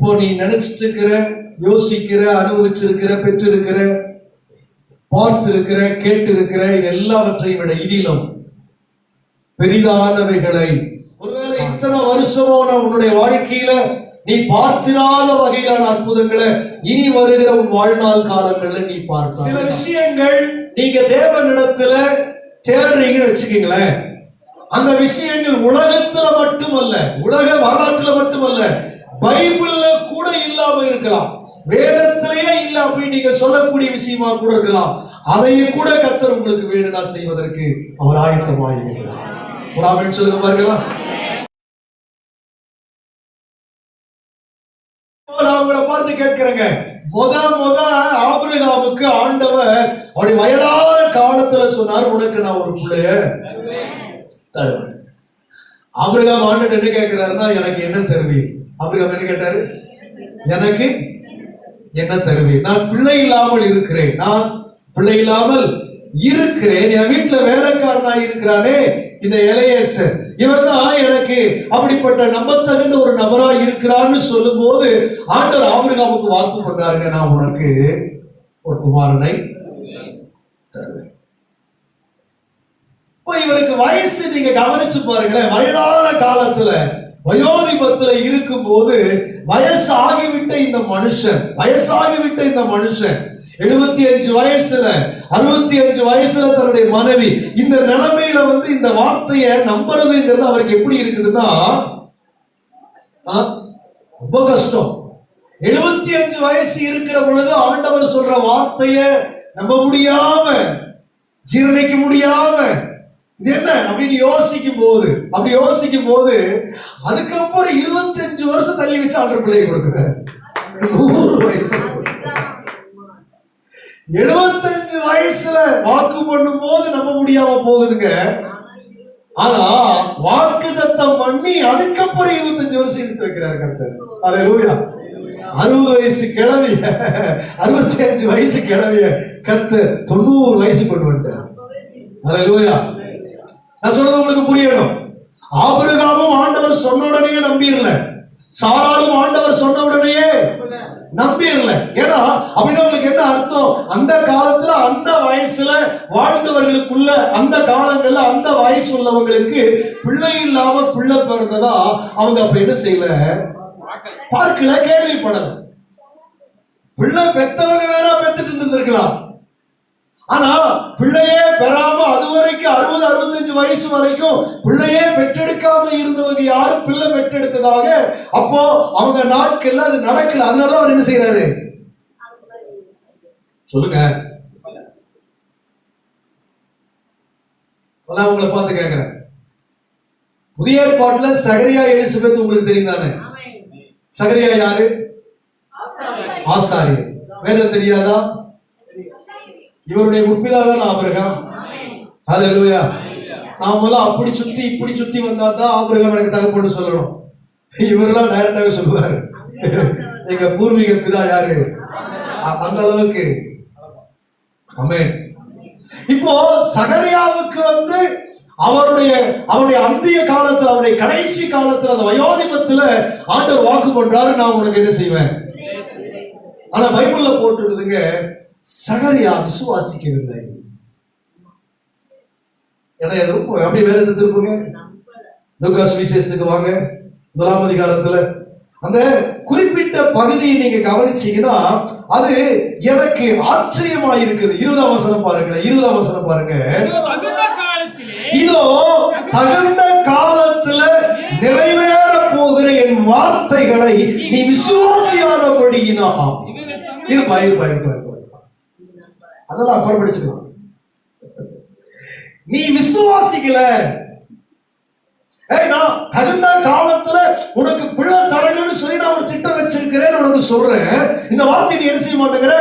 இப்போ நீ நினைச்சிட்டு இருக்கிற யோசிக்கிற அனுபவிச்சிருக்கிற பெற்றிருக்கிற பார்த்திருக்கிற கேட்டிருக்கிற எல்லாவற்றையும் விட இதிலும் பெரிதானவைகளை. ஒருவேளை இத்தனை வருஷமா நான் உன்னுடைய வாழ்க்கையில நீ பார்த்திராத வகையிலான அற்புதங்களை இனி வருகிற உன் வாழ்நாள் காலங்கள்ல நீ பார்க்க சில விஷயங்கள் நீங்க தேவனிடத்துல தேடுறீங்கன்னு வச்சுக்கீங்களேன். அந்த விஷயங்கள் உலகத்துல மட்டுமல்ல உலக வரலாற்றுல மட்டுமல்ல பைபிள்ல கூட இல்லாம இருக்கலாம். வேதத்திலேயே இல்ல அப்படின்னு நீங்க சொல்லக்கூடிய விஷயமா கூட இருக்கலாம். அதையும் கூட கர்த்தர் உங்களுக்கு வேணும்னா செய்வதற்கு அவர் ஆயத்தமாயிருக்கிறார் ஒரு ஆமென் சொல்லுங்க பாருங்களா. நான் பார்த்து கேட்கிறேங்க. முத முத ஆபிரகாமுக்கு ஆண்டவர் அப்படி வயதான காலத்துல சொன்னார் உனக்கு நான் ஒரு பிள்ளைய தருவேன். ஆபிரகாம் ஆண்டு என்ன கேட்கிறாருன்னா எனக்கு என்ன அப்படி ஆபிரகாம் என்ன கேட்டாரு? எனக்கு என்ன தருவேன் நான் பிள்ளை இல்லாமல் இருக்கிறேன். நான் பிள்ளை இல்லாமல் இருக்கிறேன். என் வீட்டுல வேலைக்காரனா இருக்கிறானே. இந்த இளையேசர் இவன் தான் எனக்கு அப்படிப்பட்ட நம்பத்தகுந்த ஒரு நபரா இருக்கிறான்னு சொல்லும்போது ஆண்டவர் ஆபிரகாமுக்கு வாக்கு பண்றாருங்க நான் உனக்கு ஒரு குமாரனை தருவேன். இவருக்கு வயசு நீங்க கவனிச்சு பாருங்களேன். வயதான காலத்துல வயோதிபத்துல இருக்கும்போது வயசு ஆகிவிட்ட இந்த மனுஷன் வயசாகிவிட்ட இந்த மனுஷன் எழுபத்தி அஞ்சு வயசுல அறுபத்தி அஞ்சு வயசுல தன்னுடைய மனைவி இந்த நிலைமையில வந்து இந்த வார்த்தையை நம்புறதுங்கிறது அவருக்கு எப்படி இருக்குதுன்னா ரொம்ப கஷ்டம். எழுபத்தி அஞ்சு வயசு இருக்கிற பொழுது ஆண்டவர் சொல்ற வார்த்தையை நம்ப முடியாம ஜீரணிக்க முடியாம இது என்ன? அப்படின்னு யோசிக்கும் போது அப்படி யோசிக்கும் போது அதுக்கப்புறம் இருபத்தஞ்சு வருஷம் தள்ளி வச்சு ஆண்டவர் பிள்ளையை கொடுக்குறாரு நூறு வயசு. எழுபத்தஞ்சு வயசுல வாக்கு பண்ணும் போது நம்ப முடியாம போகுதுங்க. ஆனா வாக்கு தத்தம் பண்ணி அதுக்கப்புறம் இருபத்தஞ்சு வருஷம் எடுத்து வைக்கிறாரு கர்த்தர். லூயா அறுபது வயசு கிழவிய அறுபத்தி அஞ்சு வயசு கிழவிய கத்து தொண்ணூறு வயசு கொண்டு வந்துட்டார். அல்லேலூயா நான் சொல்றது உங்களுக்கு புரியணும். ஆபிரகாமும் ஆண்டவர் சொன்ன உடனே நம்பிடல சாராலும் ஆண்டவர் சொன்ன உடனேயே நம்பிடல ஏன்னா அப்படின்னா உங்களுக்கு என்ன அர்த்தம்? அந்த காலத்துல அந்த வயசுல வாழ்ந்தவர்களுக்குள்ள அந்த காலங்கள்ல அந்த வயசு உள்ளவங்களுக்கு பிள்ளை இல்லாம பிள்ளை பிறந்ததா அவங்க அப்ப என்ன செய்யல? பார்க்கல கேள்விப்படல. பிள்ளை பெத்தவங்க வேணா பெத்துட்டு இருந்திருக்கலாம். ஆனா பிள்ளையே பெறாம அது வரைக்கும் அறுபது அறுபத்தஞ்சு வயசு வரைக்கும் பிள்ளையே பெற்றெடுக்காம இருந்தவங்க யாரும் பிள்ளை பெற்றெடுத்ததாக? அப்போ அவங்க நாட்கள்ல அது நடக்கல. அதனால அவர் என்ன செய்யறாரு சொல்லுங்க. அதான் உங்களை பார்த்து கேட்கிறேன் புதிய ஏற்பாட்டுல சகரியா எலிசபெத் உங்களுக்கு தெரியும் தானே சகரியா யாரு? ஆசாரியர். வேதம் தெரியாதா? இவருடைய முற்பிதா தான் ஆபிரகாம் ஹalleluya. நாமெல்லாம் அப்படி சுத்தி இப்படி சுத்தி வந்தா தான் ஆபிரகாம் எனக்கு தகப்பன்னு சொல்லணும். இவரெல்லாம் டைரக்டாவே சொல்லுவாரு. எங்க பூர்வீக பிதா யாரு? அந்த அளவுக்கு. ஆமென். இப்போ சகரியாவுக்கு வந்து அவருடைய அவருடைய அந்திய காலத்துல அவருடைய கடைசி காலத்துல அந்த வயோதிபத்துல ஆண்டவர் வாக்கு பண்றாரு. நான் உனக்கு என்ன செய்வேன்? ஆனா பைபிள்ல போட்டிருக்குதுங்க. சகரியா விசுவாசிக்கவில்லை ஏன்னா ரொம்ப அப்படி வேதத்தை திருப்புங்க? லூகாஸ் விசேஷத்துக்கு வாங்க. முதலாம் அதிகாரத்துல. அந்த குறிப்பிட்ட பகுதியை நீங்க கவனிச்சீங்கன்னா அது எனக்கு ஆச்சரியமா இருக்குது இருபது அவசரம் பாருங்களேன் இருபது அவசரம் பாருங்க. இதோ தகுந்த காலத்துல நிறைவேற போகிற என் வார்த்தைகளை நீ விசுவாசியாதபடியினா இவர்கள் தம்மை இருப்பா இருப்பா இருப்பா இருப்பா இருப்பா. அதெல்லாம் அப்புறம் படிச்சுக்கலாம் நீ விசுவாசிக்கல. ஏய் நான் தகுந்த காலத்துல உனக்கு பிள்ளை தரணும்னு சொல்லி நான் ஒரு திட்டம் வச்சிருக்கிறேன் உனக்கு சொல்றேன். இந்த வார்த்தை நீ என்ன செய்ய மாட்டேங்கிற?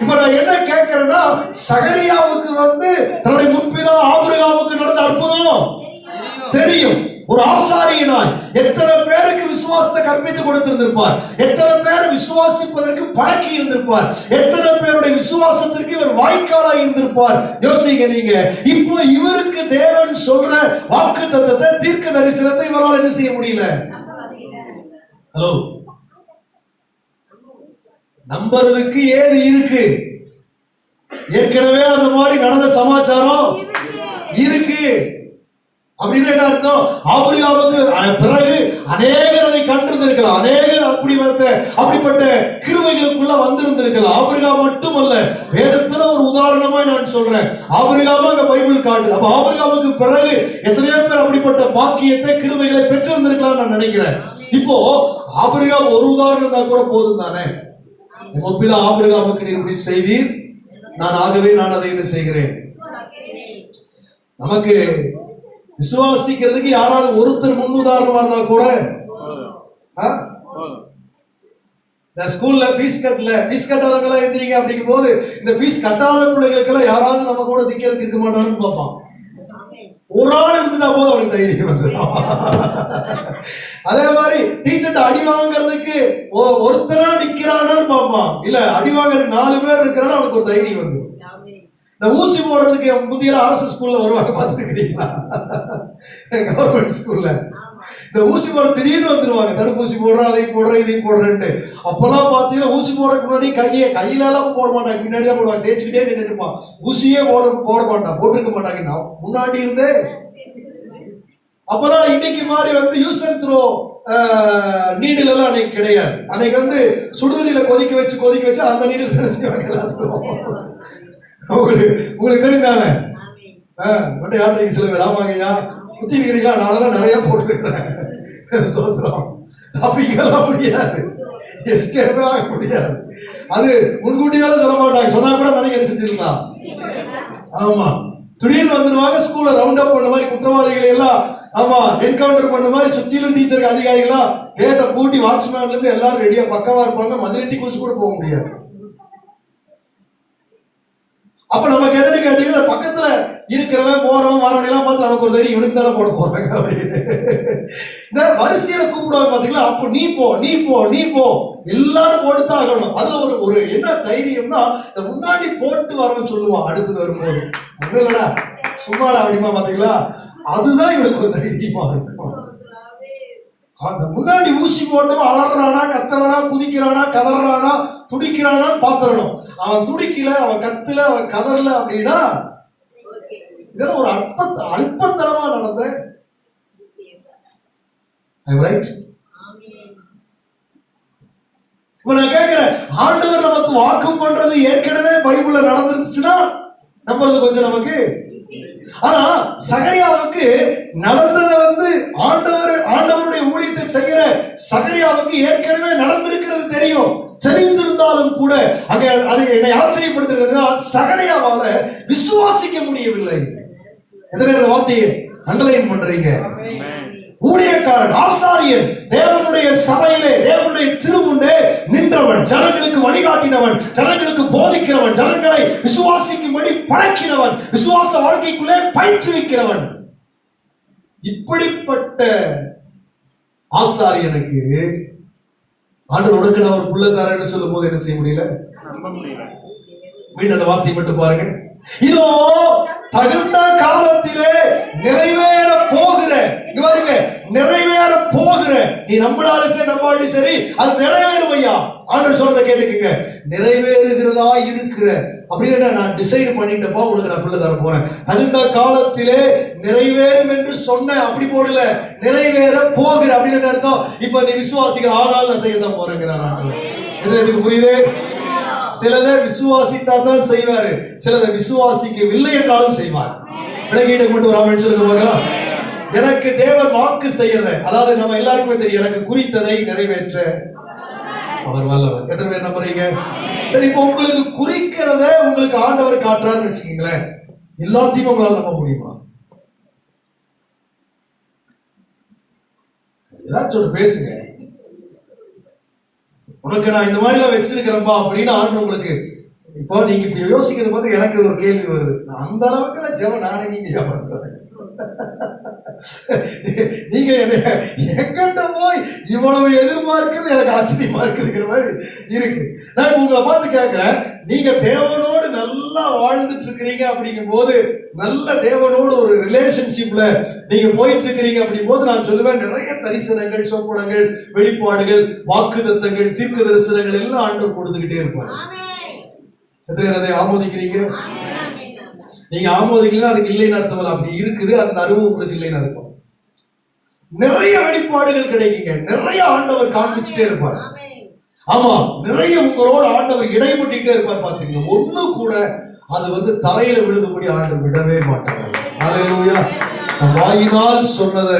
இப்ப நான் என்ன கேட்கிறேன்னா சகரியாவுக்கு வந்து தன்னுடைய முன்பிதான் ஆபிரகாமுக்கு நடந்த அற்புதம். தெரியும். ஒரு ஆசாரியனாய் எத்தனை பேருக்கு விசுவாசத்தை கற்பித்து கொடுத்திருந்திருப்பார்? எத்தனை பேர் விசுவாசிப்பதற்கு பழக்கி இருந்திருப்பார்? எத்தனை பேருடைய விசுவாசத்திற்கு இவர் வாய்க்காலாய் இருந்திருப்பார்? யோசிங்க நீங்க. இப்போ இவருக்கு தேவன் சொல்ற வாக்கு தத்தத்தை தீர்க்க தரிசனத்தை இவரால் என்ன செய்ய முடியல? ஹலோ நம்புறதுக்கு ஏது இருக்கு? ஏற்கனவே அந்த மாதிரி நடந்த சமாச்சாரம் இருக்கு. அப்படின்னு என்ன அர்த்தம்? ஆபிரகாமுக்கு பிறகு அநேகர் அதை கண்டிருந்திருக்கலாம். அநேகர் அப்படி வந்த அப்படிப்பட்ட கிருவைகளுக்குள்ள வந்திருந்திருக்கலாம். ஆபிரகாம் மட்டுமல்ல வேதத்துல ஒரு உதாரணமா நான் சொல்றேன். ஆபிரகாம அந்த பைபிள் காட்டு. அப்ப ஆபிரகாமுக்கு பிறகு எத்தனையோ பேர் அப்படிப்பட்ட பாக்கியத்தை கிருவைகளை பெற்றிருந்திருக்கலாம் நான் நினைக்கிறேன். இப்போ ஆபிரகாம் ஒரு உதாரணம் தான் கூட போதும் தானே? முற்பிதா ஆபிரகாமுக்கு நீர் இப்படி செய்தீர். நான் ஆகவே நான் அதை என்ன செய்கிறேன்? நமக்கு விசுவாசிக்கிறதுக்கு யாராவது ஒருத்தர் முன்னுதாரணமா இருந்தா கூட ஆ? இந்த ஸ்கூல்ல ஃபீஸ் கட்டல. ஃபீஸ் கட்டாதவங்க எல்லாம் எந்திரிங்க அப்படிங்கும் போது இந்த ஃபீஸ் கட்டாத பிள்ளைகளுக்கெல்லாம் யாராவது நம்ம கூட நிக்கிறதுக்கு இருக்க மாட்டான்னு பார்ப்பான். ஒரு ஆள் இருந்துட்டா போதும் அவனுக்கு தைரியம் வந்துடும் அதே மாதிரி டீச்சர்ட்ட அடி வாங்குறதுக்கு ஒருத்தரா நிக்கிறானான்னு பார்ப்பான். இல்ல அடி வாங்குறதுக்கு நாலு பேர் இருக்கிறான்னு அவனுக்கு ஒரு தைரியம் வந்துடும் இந்த ஊசி போடுறதுக்கு புதிய அரசு ஸ்கூல்ல வருவாங்க பார்த்துருக்கிறீங்களா? கவர்மெண்ட் ஸ்கூல்ல இந்த ஊசி போட திடீர்னு வந்துருவாங்க. தடுப்பூசி போடுறோம் அதையும் போடுறோம் இதையும் போடுறேன்ட்டு. அப்பெல்லாம் பார்த்தீங்கன்னா ஊசி போடுறதுக்கு முன்னாடி கையை கையில எல்லாம் போட மாட்டாங்க முன்னாடி தான் போடுவாங்க தேய்ச்சிக்கிட்டே நின்றுட்டு இருப்பான். ஊசியே போட போட மாட்டான். போட்டிருக்க மாட்டாங்க. நான் முன்னாடி இருந்தே. அப்பதான் இன்னைக்கு மாதிரி வந்து யூஸ் அண்ட் த்ரோ நீடில் எல்லாம் அன்னைக்கு கிடையாது. அன்னைக்கு வந்து சுடுதலில கொதிக்க வச்சு கொதிக்க வச்சு அந்த நீடில் தானே செய்வாங்க எல்லாத்துக்கும். உங்களுக்கு உங்களுக்கு தெரியுதானே மட்டும் யார்கிட்ட சில பேர் ஆமாங்கய்யா. குத்தி இருக்கிறீங்களா நானெல்லாம் நிறைய போட்டுருக்கிறேன் சோத்திரம். தப்பிக்கலாம் முடியாது. எஸ்கேப்பே ஆக முடியாது. அது முன்கூட்டியால சொல்ல மாட்டாங்க. சொன்னா கூட நினைக்க என்ன செஞ்சிருக்கலாம் ஆமா. திடீர்னு வந்துருவாங்க ஸ்கூல்ல ரவுண்ட் அப் பண்ண மாதிரி குற்றவாளிகளை எல்லாம் ஆமா என்கவுண்டர் பண்ண மாதிரி சுத்திலும் டீச்சருக்கு அதிகாரிகளா கேட்டை பூட்டி வாட்ச்மேன்ல இருந்து எல்லாரும் ரெடியா பக்கவா இருப்பாங்க. மதுரெட்டி குச்சி கூட போக முடியாது. அப்ப நம்ம என்னன்னு கேட்டீங்கன்னா பக்கத்துல இருக்கிறவன் போறவன் வரவன் எல்லாம் பார்த்து நமக்கு ஒரு தைரியம் இவனுக்கு தானே போட போறாங்க அப்படின்னு. இந்த வரிசையில கூப்பிடுவாங்க பாத்தீங்களா? அப்போ நீ போ நீ போ நீ போ. எல்லாரும் போட்டுதான் ஆகணும். அதுல ஒரு ஒரு என்ன தைரியம்னா இந்த முன்னாடி போட்டு வரணும்னு சொல்லுவான் அடுத்தது வரும்போது. ஒண்ணும் இல்லடா. சும்மா அப்படிமா பாத்தீங்களா? அதுதான் இவனுக்கு ஒரு தைரியமா இருக்கும். அந்த முன்னாடி ஊசி போட்டவன் அலறானா கத்துறானா குதிக்கிறானா கதறானா துடிக்கிறானா பாத்துறணும் அவன் துடிக்கல அவன் கத்துல அவன் கதறல அப்படின்னா இதெல்லாம் ஒரு அற்ப அல்பத்தனமா நடந்த நான் கேட்கிறேன் ஆண்டவர் நமக்கு வாக்கு பண்றது ஏற்கனவே பைபிள்ல நடந்துருச்சுன்னா நம்புறது கொஞ்சம் நமக்கு ஆனா சகரியாவுக்கு நடந்ததை வந்து ஆண்டவர் ஆண்டவருடைய ஊழியத்தை செய்கிற சகரியாவுக்கு ஏற்கனவே நடந்திருக்கிறது தெரியும். சரி இருந்தாலும் கூட அங்கே அது என்னை ஆச்சரியப்படுத்துகிறது சகலையாவால விசுவாசிக்க முடியவில்லை. எதிர வார்த்தையை அண்டலைன் பண்றீங்க? ஊழியக்காரன் ஆசாரியன் தேவனுடைய சபையிலே தேவனுடைய திருமுண்டே நின்றவன் ஜனங்களுக்கு வழிகாட்டினவன் ஜனங்களுக்கு போதிக்கிறவன் ஜனங்களை விசுவாசிக்கும்படி பழக்கினவன் விசுவாச வாழ்க்கைக்குள்ளே பயிற்றுவிக்கிறவன் இப்படிப்பட்ட ஆசாரியனுக்கு ஆண்டவர் உனக்கு நான் ஒரு புள்ள தரேன்னு சொல்லும் போது என்ன செய்ய முடியல? மீண்டும் அந்த வார்த்தையை மட்டும் பாருங்க. இதோ தகுந்த காலத்திலே நிறைவேற போகிற பாருங்க நிறைவேற போகிற. நீ நம்பினாலும் சரி நம்பாலும் சரி அது நிறைவேறும் ஐயா. ஆண்டவர் சொல்றதை கேட்டுக்குங்க. நிறைவேறுகிறதா இருக்கிற அப்படின்னு நான் டிசைட் பண்ணிட்டப்பா உனக்கு நான் பிள்ளை தர போறேன். தகுந்த காலத்திலே நிறைவேறும் என்று சொன்ன அப்படி போடல நிறைவேற போகிற அப்படின்னு என்ன அர்த்தம். இப்ப நீ விசுவாசிக்கிற ஆனால் நான் செய்ய தான் போறேங்கிறார் இதுல எதுக்கு புரியுது? சிலதை விசுவாசித்தா தான் செய்வாரு சிலதை விசுவாசிக்கவில்லை என்றாலும் செய்வார். விலகிட்ட கொண்டு வராமல் சொல்லுங்க பார்க்கலாம். எனக்கு தேவர் வாக்கு செய்யற அதாவது நம்ம எல்லாருக்குமே தெரியும் எனக்கு குறித்ததை நிறைவேற்ற அவர் வல்லவர். எத்தனை பேர் நம்புறீங்க? சரி இப்போ உங்களுக்கு குறிக்கிறத உங்களுக்கு ஆண்டவர் காட்டுறாருன்னு வச்சுக்கீங்களேன். எல்லாத்தையும் உங்களால நம்ப முடியுமா? ஏதாச்சும் ஒரு பேசுங்க. உனக்கு நான் இந்த மாதிரிலாம் வச்சிருக்கிறேன்பா அப்படின்னு ஆண்டு உங்களுக்கு இப்போ நீங்க இப்படி யோசிக்கிறது பார்த்து எனக்கு ஒரு கேள்வி வருது. அந்த அளவுக்கு ஜெபம் நானே நீங்க ஜெபம் நீங்க எங்கிட்ட போய் இவ்வளவு எதிர்பார்க்கிறது எனக்கு ஆச்சரியமா இருக்குங்கிற மாதிரி இருக்கு. நான் உங்களை பார்த்து கேட்கிறேன் நீங்க தேவனோடு நல்லா வாழ்ந்துட்டு இருக்கிறீங்க அப்படிங்கும் போது நல்ல தேவனோடு ஒரு ரிலேஷன்ஷிப்ல நீங்க போயிட்டு இருக்கிறீங்க அப்படிங்கும் போது நான் சொல்லுவேன் நிறைய தரிசனங்கள் சொப்பனங்கள் வெளிப்பாடுகள் வாக்குத்தத்தங்கள் தீர்க்க தரிசனங்கள் எல்லாம் ஆண்டவர் கொடுத்துக்கிட்டே இருப்பார். எத்தனை அதை ஆமோதிக்கிறீங்க? நீங்க ஆமோதிக்கலாம் அதுக்கு இல்லைன்னு அர்த்தம் அப்படி இருக்குது. அந்த அனுபவம் உங்களுக்கு இல்லைன்னு அர்த்தம். நிறைய அடிப்பாடுகள் கிடைக்குங்க. நிறைய ஆண்டவர் காண்பிச்சுட்டே இருப்பார். ஆமா நிறைய உங்களோட ஆண்டவர் இடைப்பட்டுட்டே இருப்பார் பாத்தீங்க ஒண்ணு கூட அது வந்து தரையில விழுந்தபடி ஆண்டவர் விடவே மாட்டாங்க ஹalleluya. வாயினால் சொன்னதை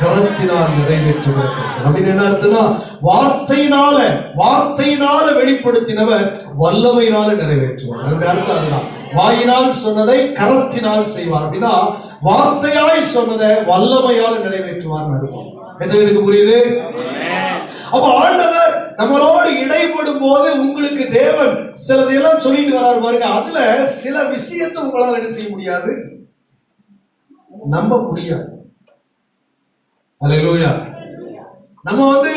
கரத்தினால் நிறைவேற்றுவார் அப்படின்னு என்ன அர்த்தம்னா வார்த்தையினால வார்த்தையினால வெளிப்படுத்தினவர் வல்லமையினால நிறைவேற்றுவார். அந்த அர்த்தம் அதுதான். வாயினால் சொன்னதை கரத்தினால் செய்வார். அப்படின்னா வார்த்தையாய் சொன்னதை வல்லமையால் நிறைவேற்றுவார் அர்த்தம். எத்தனை இதுக்கு புரியுது? அப்ப ஆண்டவர் நம்மளோடு இடைப்படும் போது உங்களுக்கு தேவன் சிலதையெல்லாம் சொல்லிட்டு வராரு பாருங்க. அதுல சில விஷயத்தை உங்களால் என்ன செய்ய முடியாது? நம்ப முடியாது. அலையிலோயா நம்ம வந்து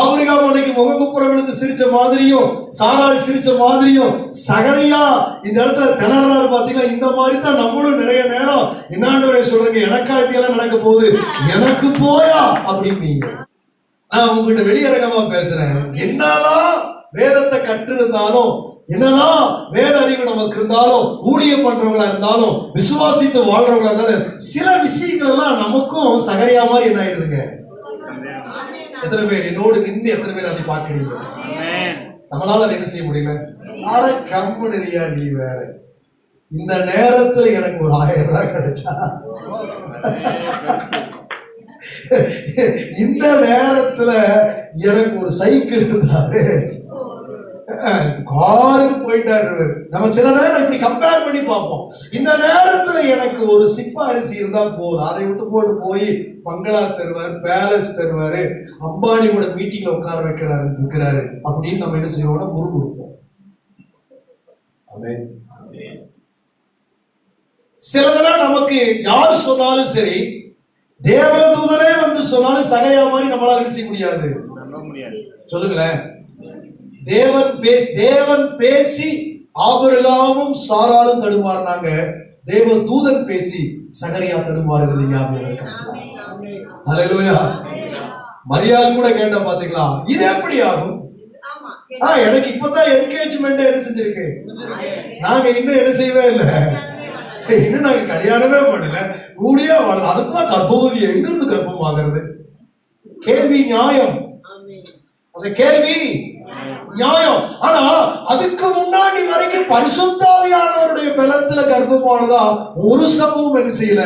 ஆபிரகாம் அன்னைக்கு முகக்குப்புறம் விழுந்து சிரிச்ச மாதிரியும் சாராள் சிரிச்ச மாதிரியும் சகரியா இந்த இடத்துல திணறாரு பாத்தீங்கன்னா இந்த மாதிரி தான் நம்மளும் நிறைய நேரம் என்னாண்டவரை சொல்றீங்க எனக்கா இப்படி எல்லாம் நடக்க போகுது எனக்கு போயா அப்படின்னு நான் உங்ககிட்ட வெளியரகமா பேசுறேன். என்னதான் வேதத்தை கற்றிருந்தாலும் என்னதான் வேத அறிவு நமக்கு இருந்தாலும் ஊழியம் பண்றவங்களா இருந்தாலும் விசுவாசித்து வாழ்றவங்களா இருந்தாலும் சில விஷயங்கள் எல்லாம் நமக்கும் சகரியா மாதிரி என்ன ஆயிடுதுங்க? எத்தனை பேர்? என்னோடு நின்று எத்தனை பேர் அதை பார்க்கிறீங்க நம்மளால அதை என்ன செய்ய முடியல? அட கம்பெனியா நீ வேற. இந்த நேரத்துல எனக்கு ஒரு ஆயிரம் ரூபாய் கிடைச்சா. இந்த நேரத்துல எனக்கு ஒரு சைக்கிள் இருந்தாரு காருக்கு போயிட்டாரு. நம்ம சில நேரம் இப்படி கம்பேர் பண்ணி பார்ப்போம். இந்த நேரத்துல எனக்கு ஒரு சிப்ப அரிசி இருந்தா போதும். அதை விட்டு போட்டு போய் பங்களா தருவார் பேலஸ் தருவாரு. அம்பானியோட மீட்டிங்ல உட்கார வைக்கிறாரு இருக்கிறாரு. அப்படின்னு நம்ம என்ன செய்வோம்னா ஆமென். சிலதெல்லாம் நமக்கு யார் சொன்னாலும் சரி தேவதூதனே வந்து சொன்னாலும் சகையா மாதிரி நம்மளால என்ன செய்ய முடியாது? சொல்லுங்களேன். தேவன் பேசி தேவன் பேசி ஆபிரகாமும் சாராலும் தடுமாறினாங்க தேவ தூதன் பேசி சகரியா தடுமாறுகிறது ஞாபகம் அலையிலூயா மரியாதை கூட கேட்ட பாத்தீங்களா? இது எப்படி ஆகும்? ஆ எனக்கு இப்பதான் என்கேஜ்மெண்ட் என்ன செஞ்சிருக்கு? நாங்க இன்னும் என்ன செய்யவே இல்லை. இன்னும் நாங்க கல்யாணமே பண்ணல. கூடியா வாழல அதுக்குலாம் கர்ப்பவதி எங்க இருந்து கர்ப்பம் ஆகிறது கேள்வி நியாயம். அந்த கேள்வி நியாயம். ஆனா அதுக்கு முன்னாடி வரைக்கும் பரிசுத்தாவியானவருடைய பலத்துல கர்ப்பமானதா ஒரு சம்பவம் என்ன செய்யல?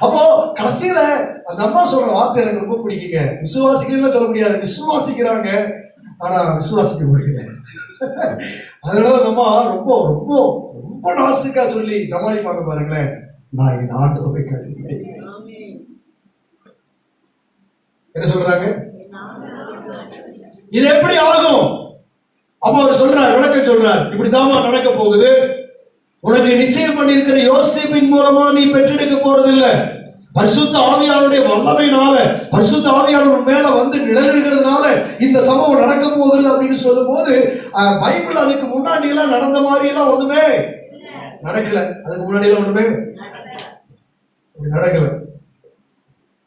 அப்போ கடைசியில அந்த அம்மா சொல்ற வார்த்தை எனக்கு ரொம்ப பிடிக்குங்க. விசுவாசிக்கலாம் சொல்ல முடியாது. விசுவாசிக்கிறாங்க. ஆனா விசுவாசிக்க முடியல. அதனால அந்த அம்மா ரொம்ப ரொம்ப ரொம்ப நாசுக்கா சொல்லி ஜமாளிப்பாங்க பாருங்களேன். நான் என் ஆண்டவரை கழிப்பேன். என்ன சொல்றாங்க? இது எப்படி ஆகும்? அப்போ அவர் சொல்றார் விளக்கம் சொல்றார். இப்படிதாம்மா நடக்க போகுது. உனக்கு நிச்சயம் பண்ணியிருக்கிற யோசிப்பின் மூலமா நீ பெற்றெடுக்க போறது இல்ல பரிசுத்த ஆவியானுடைய வல்லமையினால பரிசுத்த ஆவியானவர் மேல வந்து நிழலிடுகிறதுனால இந்த சம்பவம் நடக்க போகுது அப்படின்னு சொல்லும் போது பைபிள் அதுக்கு முன்னாடி எல்லாம் நடந்த மாதிரி எல்லாம் ஒண்ணுமே நடக்கல. அதுக்கு முன்னாடி எல்லாம் ஒண்ணுமே நடக்கல.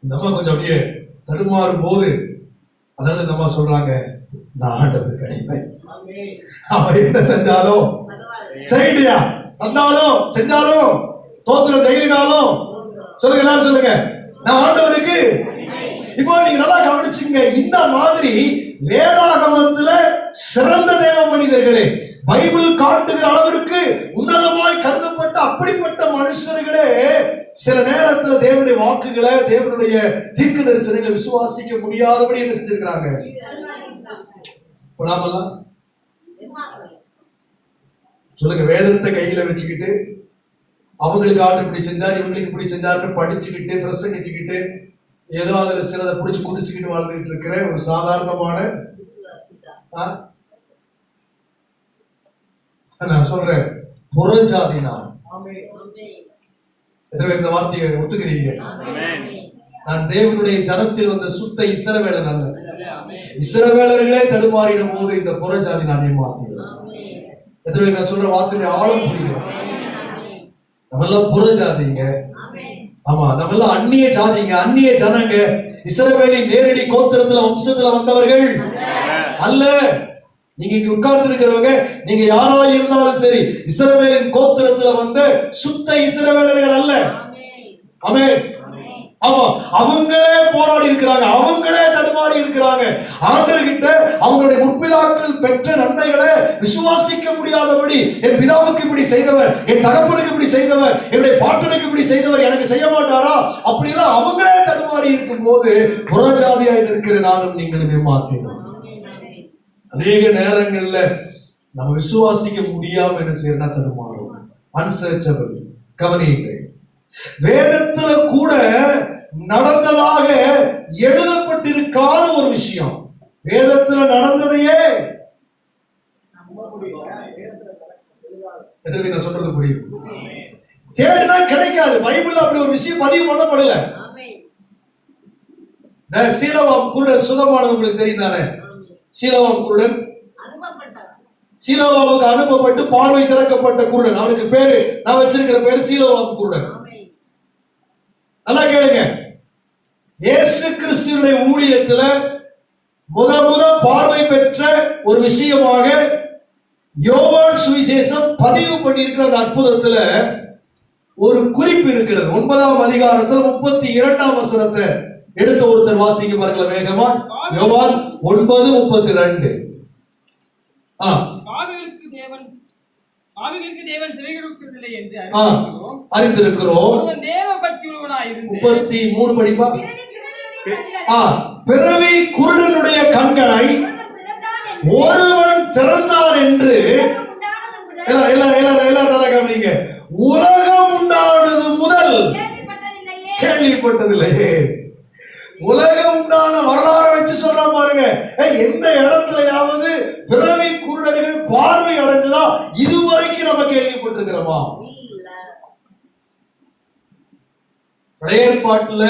இந்த அம்மா கொஞ்சம் அப்படியே தடுமாறும் போது அதனால இந்த அம்மா சொல்றாங்க நான் ஆண்டவர் கடிமை அவர் என்ன செஞ்சாலும் சரியா வந்தாலும் செஞ்சாலும் தோத்துல தைரியனாலும் சொல்லுங்க எல்லாரும் சொல்லுங்க. நான் ஆண்டவருக்கு இப்போ நீங்க நல்லா கவனிச்சுங்க இந்த மாதிரி வேதாகமத்துல சிறந்த தேவ மனிதர்களே பைபிள் காட்டுகிற அளவிற்கு உன்னதமாய் கருதப்பட்ட அப்படிப்பட்ட மனுஷர்களே சில நேரத்துல தேவனுடைய வாக்குகளை தேவனுடைய தீர்க்க தரிசனங்களை விசுவாசிக்க முடியாதபடி என்ன செஞ்சிருக்கிறாங்க? சொல்லுங்க வேதத்தை கையில வச்சுக்கிட்டு அவங்களுக்கு ஆர்டர் இப்படி செஞ்சார் இவங்களுக்கு இப்படி செஞ்சார்னு படிச்சுக்கிட்டு பிரசங்கிச்சுக்கிட்டு ஏதோ அதுல சிலதை பிடிச்சி குதிச்சுக்கிட்டு வாழ்ந்துகிட்டு இருக்கிற ஒரு சாதாரணமான நான் சொல்றேன் புறஜாதி நான் எத்தனை பேர் இந்த வார்த்தையை ஒத்துக்கிறீங்க? நான் தேவனுடைய ஜனத்தில் வந்த சுத்த இசரவேலன் அல்ல. இசரவேலர்களே தடுமாறின போது இந்த புறஜாதி நான் ஏமாத்தியது எத்தனை நான் சொல்ற வார்த்தையுடைய ஆழம் புரியுது நம்மெல்லாம் புறஜாதிங்க ஆமா நம்மெல்லாம் அந்நிய ஜாதிங்க அந்நிய ஜனங்க. இஸ்ரவேலின் நேரடி கோத்திரத்துல வம்சத்துல வந்தவர்கள். அல்ல நீங்க இங்க உட்கார்ந்து இருக்கிறவங்க நீங்க யாரா இருந்தாலும் சரி இஸ்ரவேலின் கோத்திரத்துல வந்த சுத்த இஸ்ரவேலர்கள் அல்ல. ஆமென். ஆமா அவங்களே போராடி இருக்கிறாங்க. அவங்களே மாறி இருக்கிறாங்க. ஆண்டர்கிட்ட அவங்களுடைய முற்பிதாக்கள் பெற்ற நன்மைகளை விசுவாசிக்க முடியாதபடி என் பிதாவுக்கு இப்படி செய்தவர் என் தகப்பனுக்கு இப்படி செய்தவர் என்னுடைய பாட்டனுக்கு இப்படி செய்தவர் எனக்கு செய்ய மாட்டாரா? அப்படிலாம் அவங்களே தடுமாறி இருக்கும் போது புறஜாதியாய் இருக்கிற நானும் நீங்களும் ஏமாத்தினோம் அநேக நேரங்கள்ல நம்ம விசுவாசிக்க முடியாம என்ன செய்யறா தடுமாறும். அன்சர்ச்சபிள் கவனியுங்கள். வேதத்துல கூட நடந்ததாக எழுதப்பட்டிருக்காத ஒரு விஷயம். வேதத்துல நடந்ததையே நான் சொல்றது புரியுது. தேடினா கிடைக்காது. பைபிள் அப்படி ஒரு விஷயம் பதிவு பண்ணப்படல. சீலவாம் குருடன் சுகமானது உங்களுக்கு தெரியும் தானே? சீலவாம் குருடன் சீலோவாவுக்கு அனுப்பப்பட்டு பார்வை திறக்கப்பட்ட குருடன். அவனுக்கு பேரு நான் வச்சிருக்கிற பேரு சீலோவாம் குருடன். நல்லா கேளுங்க. இயேசு கிறிஸ்துவினுடைய ஊழியத்துல முத முத பார்வை பெற்ற ஒரு விஷயமாக யோவான் சுவிசேஷம் பதிவு பண்ணியிருக்கிற அந்த அற்புதத்துல ஒரு குறிப்பு இருக்கிறது. ஒன்பதாம் அதிகாரத்தில் முப்பத்தி இரண்டாம் வசனத்தை எடுத்த ஒருத்தர் வாசிக்க பாருங்கள வேகமா. யோவான் ஒன்பது முப்பத்தி ரெண்டு. அறிந்திருக்கிறோம். முப்பத்தி மூணு படிப்பா? பிறவி குருடனுடைய கண்களை ஒருவன் திறந்தான் என்று கவனிங்க. உலகம் உண்டானது முதல். கேள்விப்பட்டதில்லையே. உலகம் உண்டான வரலாறு வச்சு சொல்றான் பாருங்க. எந்த இடத்துலயாவது பிறவி குருடர்கள் பார்வை அடைஞ்சதா இதுவரைக்கும் நம்ம கேள்விப்பட்டிருக்கிறோமா? பழைய ஏற்பாட்டுல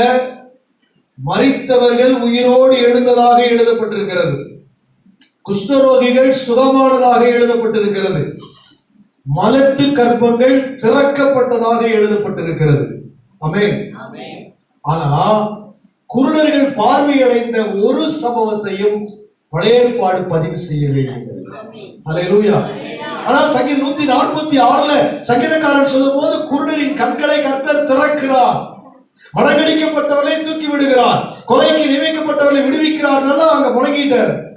மரித்தவர்கள் உயிரோடு எழுந்ததாக எழுதப்பட்டிருக்கிறது. குஷ்டரோகிகள் சுகமானதாக எழுதப்பட்டிருக்கிறது. மலட்டு கர்ப்பங்கள் திறக்கப்பட்டதாக எழுதப்பட்டிருக்கிறது. ஆமென். ஆனா குருடர்கள் பார்வையடைந்த ஒரு சம்பவத்தையும் பழைய ஏற்பாடு பதிவு செய்யவே ஆனா சங்கீதம் நூத்தி நாற்பத்தி ஆறுல சங்கீதக்காரன் சொல்லும் போது குருடரின் கண்களை கர்த்தர் திறக்கிறார். மடங்கடிக்கப்பட்டவரை தூக்கி விடுகிறார். கொலைக்கு நியமிக்கப்பட்டவரை விடுவிக்கிறார். அங்க முழங்கிட்டார்.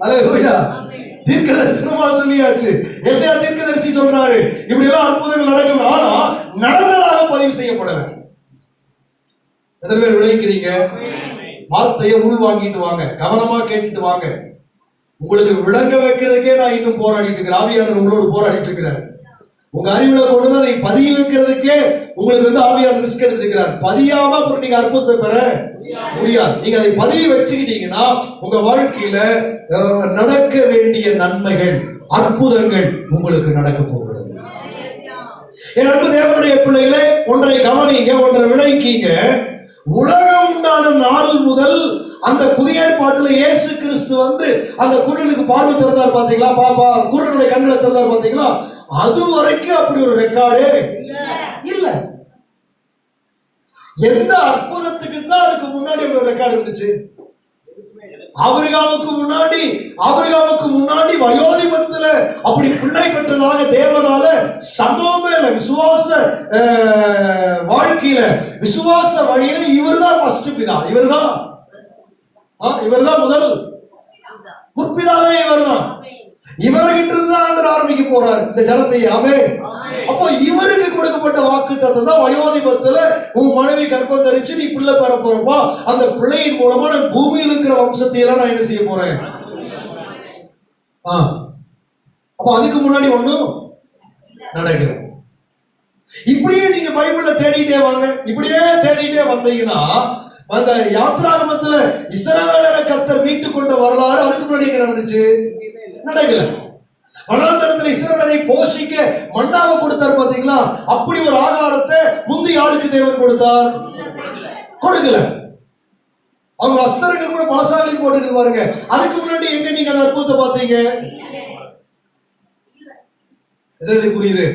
அல்லேலூயா தீர்க்கதரிசனமா சொல்லியாச்சு. எஸ்ஐயா தீர்க்கதரிசி சொல்றாரு. இப்படி எல்லாம் அற்புதங்கள் நடக்கும். ஆனா நடந்ததாக பதிவு செய்யப்படல. எத்தனை பேர் விளைவிக்கிறீங்க? வார்த்தையை உள் வாங்கிட்டு வாங்க. கவனமா கேட்டுட்டு வாங்க. உங்களுக்கு விளங்க வைக்கிறதுக்கே நான் இன்னும் போராடிட்டு இருக்கிறேன். ஆவியாளர் உங்களோடு போராடிட்டு இருக்கிறார். உங்க அறிவுல கொண்டு தான் நீங்க பதிய வைக்கிறதுக்கே உங்களுக்கு வந்து ஆவியான ரிஸ்க் எடுத்திருக்கிறார். பதியாம அப்புறம் நீங்க அற்புதத்தை பெற முடியாது. நீங்க அதை பதிய வச்சுக்கிட்டீங்கன்னா உங்க வாழ்க்கையில நடக்க வேண்டிய நன்மைகள் அற்புதங்கள் உங்களுக்கு நடக்க போகிறது. என் தேவனுடைய பிள்ளைகளே ஒன்றை கவனிங்க ஒன்றை விளைவிக்கீங்க உலகம் உண்டான நாள் முதல் அந்த புதிய ஏற்பாட்டுல இயேசு கிறிஸ்து வந்து அந்த குரலுக்கு பார்வை திறந்தார் பாத்தீங்களா பாப்பா குரலுடைய கண்களை திறந்தார் பாத்தீங்களா அது வரைக்கும் அப்படி ஒரு ரெக்கார்டே இல்ல. எந்த அற்புதத்துக்கு தான் அதுக்கு முன்னாடி ஒரு ரெக்கார்டு இருந்துச்சு? ஆபிரகாமுக்கு முன்னாடி ஆபிரகாமுக்கு முன்னாடி வயோதிபத்துல அப்படி பிள்ளை பெற்றதாக தேவனால சம்பவமே இல்லை. விசுவாச வாழ்க்கையில விசுவாச வழியில இவர்தான் ஃபர்ஸ்ட் பிதா. இவர்தான். ஆ, இவர்தான் முதல். முற்பிதாவே இவர்தான். இவர்கிட்ட இருந்து தான் ஆண்டவர் ஆரம்பிக்க போறார். இந்த ஜனத்தை ஆமே அப்போ இவருக்கு கொடுக்கப்பட்ட வாக்கு தான் வயோதிபத்துல உன் மனைவி கர்ப்பம் தரிச்சு நீ பிள்ளை பெற போறப்பா. அந்த பிள்ளையின் மூலமா நான் பூமியில் இருக்கிற வம்சத்தை எல்லாம் நான் என்ன செய்ய போறேன். அப்போ அதுக்கு முன்னாடி ஒண்ணும் நடக்கல. இப்படியே நீங்க பைபிள்ல தேடிட்டே வாங்க. இப்படியே தேடிட்டே வந்தீங்கன்னா அந்த யாத்ராகமத்துல இஸ்ரவேலரை கர்த்தர் மீட்டு கொண்ட வரலாறு அதுக்கு முன்னாடி நடந்துச்சு? நடக்கல வனாந்தரத்தில் இஸ்ரவேலை போஷிக்க மண்ணாக கொடுத்தார் பாத்தீங்களா அப்படி ஒரு ஆகாரத்தை முந்தி யாருக்கு தேவன் கொடுத்தார்? கொடுக்கல. அவங்க வஸ்திரங்கள் கூட பலசாலையில் போட்டுருக்கு பாருங்க. அதுக்கு முன்னாடி எங்க நீங்க அந்த அற்புதத்தை பார்த்தீங்க? எது புரியுது?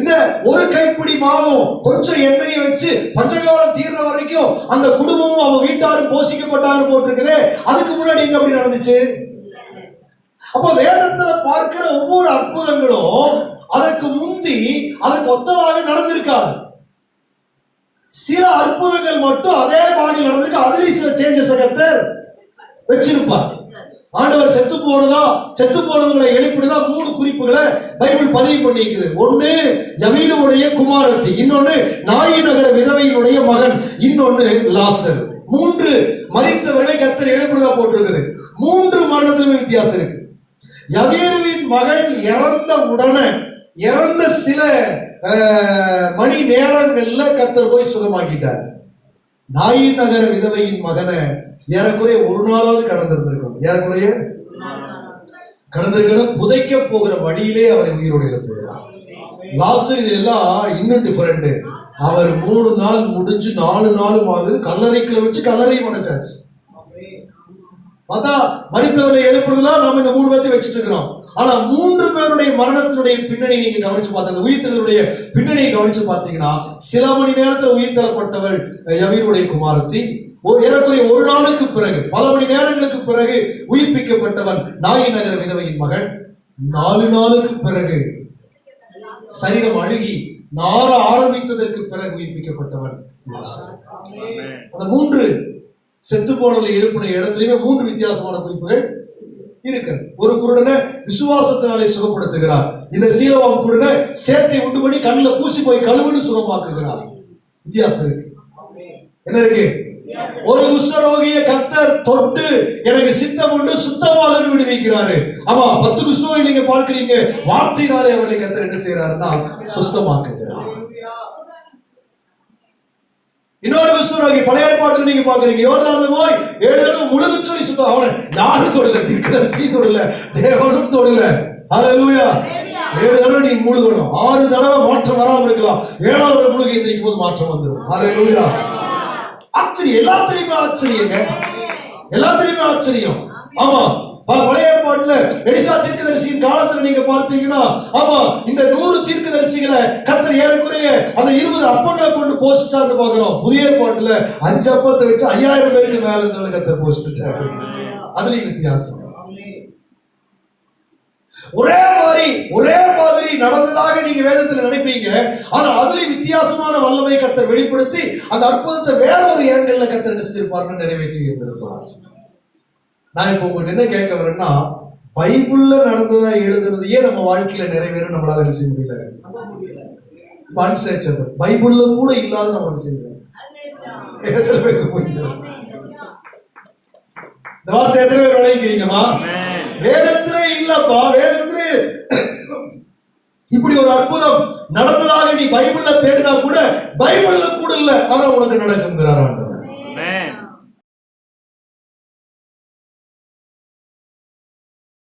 இந்த ஒரு கைப்பிடி மாவும் கொஞ்சம் எண்ணெயை வச்சு பஞ்சகாலம் தீர்ற வரைக்கும் அந்த குடும்பமும் அவங்க வீட்டாரும் போஷிக்கப்பட்டாரு போட்டிருக்குது. அதுக்கு முன்னாடி எங்க அப்படி நடந்துச்சு? அப்போ வேதத்துல பார்க்கிற ஒவ்வொரு அற்புதங்களும் அதற்கு முந்தி அதற்கு ஒத்ததாக நடந்திருக்காது. சில அற்புதங்கள் மட்டும் அதே பாணி நடந்திருக்கு. அதுலயும் சில சேஞ்சஸ் கத்தர் வச்சிருப்பார். ஆண்டவர் செத்து போனதா செத்து போனவங்களை எழுப்பிடுதா மூணு குறிப்புகளை பைபிள் பதிவு பண்ணிக்குது ஒண்ணு யவீனுடைய குமாரத்தி. இன்னொன்னு நாயி நகர விதவையினுடைய மகன். இன்னொன்னு லாசர். மூன்று மறித்தவர்களை கத்தர் எழுப்பிடுதா போட்டிருக்குது. மூன்று மரணத்திலுமே வித்தியாசம் இருக்கு. யவீருவின் மகன் இறந்த உடனே இறந்த சில மணி நேரங்கள்ல கத்தர் போய் சுகமாக்கிட்டார். நாயி நகர விதவையின் மகனை ஏறக்குறைய ஒரு நாளாவது கடந்திருந்திருக்கும் ஏறக்குறைய? கடந்திருக்கணும். புதைக்க போகிற வழியிலே அவரை உயிரோடு இழந்துவிடுறார் லாசர் இது எல்லாம் இன்னும் டிஃபரெண்ட் அவர் மூணு நாள் முடிஞ்சு நாலு நாளும் ஆகுது. கல்லறைக்குள்ள வச்சு கல்லறையும் அடைச்சாச்சு பார்த்தா மறித்தவரை எழுப்புறதுலாம் நம்ம இந்த மூணு பேர்த்தையும் வச்சுட்டு இருக்கிறோம். ஆனா மூன்று பேருடைய மரணத்தினுடைய பின்னணி நீங்க கவனிச்சு பார்த்தீங்க அந்த உயிர்த்தலுடைய பின்னணியை கவனிச்சு பார்த்தீங்கன்னா சில மணி நேரத்தில் உயிர்த்தரப்பட்டவள் யவீருடைய குமாரத்தி. ஒரு ஏறக்குறைய ஒரு நாளுக்கு பிறகு பல மணி நேரங்களுக்கு பிறகு உயிர்ப்பிக்கப்பட்டவன் நாயி நகர விதவையின் மகள் நாலு நாளுக்கு பிறகு சரீரம் அழுகி நார ஆரம்பித்ததற்கு பிறகு உயிர்ப்பிக்கப்பட்டவன் அந்த மூன்று செத்து போனதில் எழுப்பின இடத்துலயுமே மூன்று வித்தியாசமான குறிப்புகள் இருக்கிறது. ஒரு குருடனை விசுவாசத்தினாலே சுகப்படுத்துகிறார். இந்த சீலவாம் குருடனை சேர்த்தை உண்டு பண்ணி கண்ணில் பூசி போய் கழுவுன்னு சுகமாக்குகிறார். வித்தியாசம் இருக்கு. என்ன இருக்கு? ஒரு குஷ்ணரோகிய கத்தர் தொட்டு எனக்கு சித்தம் உண்டு சுத்தமாக விடுவிக்கிறாரு ஆமா பத்து குஷ்டரோகி நீங்க பார்க்கிறீங்க. வார்த்தையினாலே அவர்களை கத்தர் என்ன செய்யறாருன்னா சுத்தமாக்குங்க இன்னொரு குஷ்டரோகி பழைய ஏற்பாட்டில் நீங்க பாக்குறீங்க யோர்தான்ல போய் ஏழு தடவை முழுகு சொல்லி சுத்தம். அவனை யாரும் தொடல தீர்க்கதரிசி தொடல தேவனும் தொடல. ஹalleluya ஏழு தடவை நீ முழுகணும். ஆறு தடவை மாற்றம் வராம இருக்கலாம். ஏழாவது முழுகி எந்திரிக்கும் போது மாற்றம் வந்துடும் ஹalleluya ஆச்சரியம். எல்லாத்துலயுமே ஆச்சரியங்க எல்லாத்துலயுமே ஆச்சரியம். ஆமா. பழைய பாட்டுல எலிசா தீர்க்கதரிசியின் காலத்துல நீங்க பார்த்தீங்கன்னா ஆமா இந்த நூறு தீர்க்கதரிசிகளை கத்தர் ஏறக்குறைய அந்த இருபது அப்பங்களை கொண்டு போஸ்டான்னு பாக்குறோம் புதிய ஏற்பாட்டுல அஞ்சு அப்பத்தை வச்சு ஐயாயிரம் பேருக்கு மேல இருந்தவங்க கத்தர் போஸ்ட்டாரு அதுலயும் வித்தியாசம். ஒரே மாதிரி ஒரே மாதிரி நடந்ததாக நீங்க வேதத்துல நினைப்பீங்க. ஆனா அதுலயும் வித்தியாசமான வல்லமை கத்தர் வெளிப்படுத்தி அந்த அற்புதத்தை வேற ஒரு ஏங்கல்ல கத்தர் என்ன செஞ்சிருப்பாருன்னு நிறைவேற்றி இருந்திருப்பார். நான் இப்போ உங்களுக்கு என்ன கேட்க வரேன்னா பைபிள்ல நடந்ததா எழுதுனதையே நம்ம வாழ்க்கையில நிறைவேற நம்மளால என்ன செய்ய முடியல? அன்சேச்சபிள் பைபிள்ல கூட இல்லாத நம்மளுக்கு செய்யல எத்தனை பேருக்கு புரியல இந்த வார்த்தை எத்தனை பேர் விளைவிக்கிறீங்கம்மா வேதத்திலே இல்லப்பா வேதத்திலே. இப்படி ஒரு அற்புதம் நடந்ததாக நீ பைபிள்ல தேடினா கூட பைபிள்ல கூட இல்ல. ஆனா உனக்கு நடக்குது